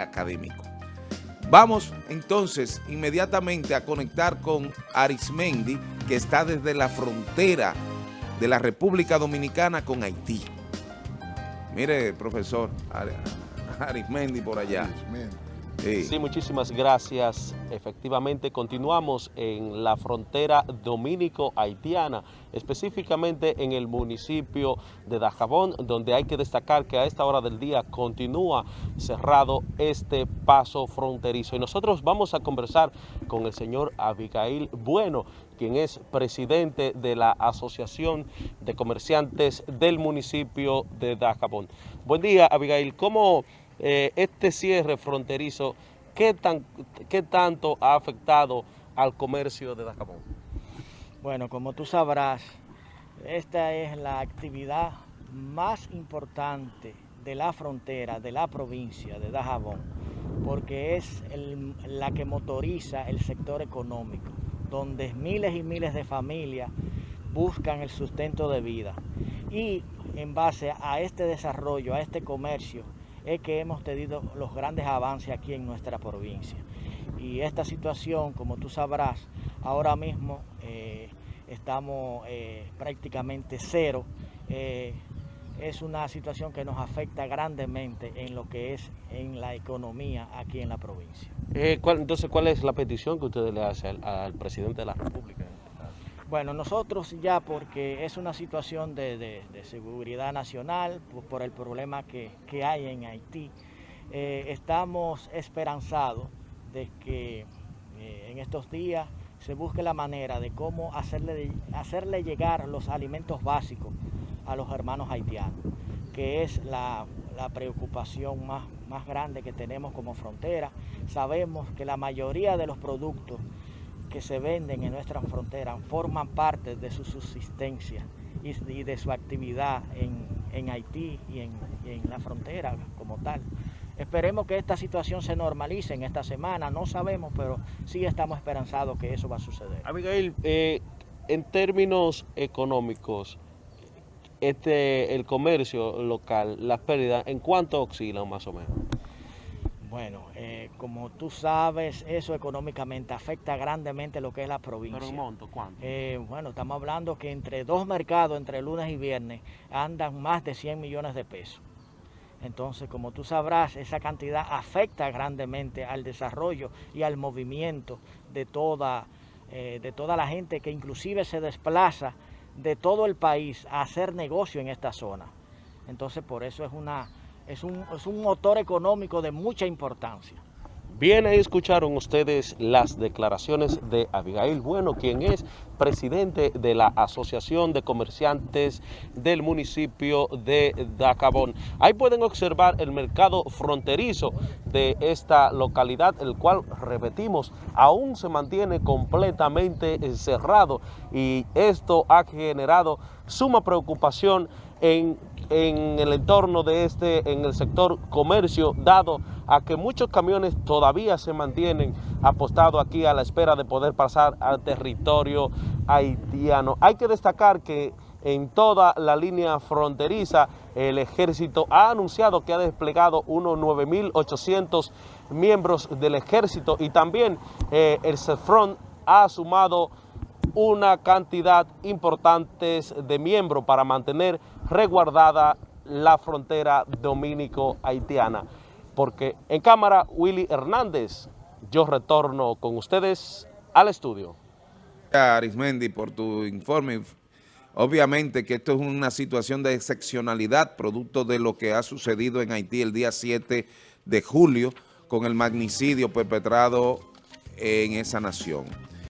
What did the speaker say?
académico. Vamos entonces inmediatamente a conectar con Arismendi, que está desde la frontera de la República Dominicana con Haití. Mire, profesor, Arismendi por allá. Sí. muchísimas gracias. Efectivamente, continuamos en la frontera dominico-haitiana, específicamente en el municipio de Dajabón, donde hay que destacar que a esta hora del día continúa cerrado este paso fronterizo. Y nosotros vamos a conversar con el señor Abigail Bueno, quien es presidente de la Asociación de Comerciantes del municipio de Dajabón. Buen día, Abigail. ¿Cómo eh, este cierre fronterizo, ¿qué, tan, ¿qué tanto ha afectado al comercio de Dajabón? Bueno, como tú sabrás, esta es la actividad más importante de la frontera, de la provincia de Dajabón, porque es la que motoriza el sector económico, donde miles y miles de familias buscan el sustento de vida. Y en base a este desarrollo, a este comercio, es que hemos tenido los grandes avances aquí en nuestra provincia. Y esta situación, como tú sabrás, ahora mismo eh, estamos eh, prácticamente cero. Eh, es una situación que nos afecta grandemente en lo que es en la economía aquí en la provincia. entonces, ¿cuál es la petición que ustedes le hacen al presidente de la República? Bueno, nosotros ya porque es una situación de, seguridad nacional por, el problema que, hay en Haití, eh, estamos esperanzados de que eh, en estos días se busque la manera de cómo hacerle, hacerle llegar los alimentos básicos a los hermanos haitianos, que es la, preocupación más, más grande que tenemos como frontera. Sabemos que la mayoría de los productos que se venden en nuestra frontera forman parte de su subsistencia y, de su actividad en, Haití y en, la frontera como tal. Esperemos que esta situación se normalice en esta semana, no sabemos, pero sí estamos esperanzados que eso va a suceder. Abigail, eh, en términos económicos, este, el comercio local, las pérdidas, ¿en cuánto oscilan más o menos? Bueno, eh, como tú sabes, eso económicamente afecta grandemente lo que es la provincia. ¿Pero un monto cuánto? Eh, bueno, estamos hablando que entre dos mercados, entre lunes y viernes, andan más de 100 millones de pesos. Entonces, como tú sabrás, esa cantidad afecta grandemente al desarrollo y al movimiento de toda, eh, de toda la gente que inclusive se desplaza de todo el país a hacer negocio en esta zona. Entonces, por eso es una es un, motor económico de mucha importancia. Bien, ahí escucharon ustedes las declaraciones de Abigail Bueno, quien es presidente de la Asociación de Comerciantes del municipio de Dacabón. Ahí pueden observar el mercado fronterizo de esta localidad, el cual, repetimos, aún se mantiene completamente cerrado y esto ha generado suma preocupación en el entorno de este, en el sector comercio, dado a que muchos camiones todavía se mantienen apostados aquí a la espera de poder pasar al territorio haitiano. Hay que destacar que en toda la línea fronteriza el ejército ha anunciado que ha desplegado unos 9.800 miembros del ejército y también eh, el CEFRON ha sumado una cantidad importante de miembros para mantener resguardada la frontera dominico-haitiana. Porque en cámara, Willy Hernández, yo retorno con ustedes al estudio. Arismendi, por tu informe. Obviamente que esto es una situación de excepcionalidad, producto de lo que ha sucedido en Haití el día 7 de julio con el magnicidio perpetrado en esa nación.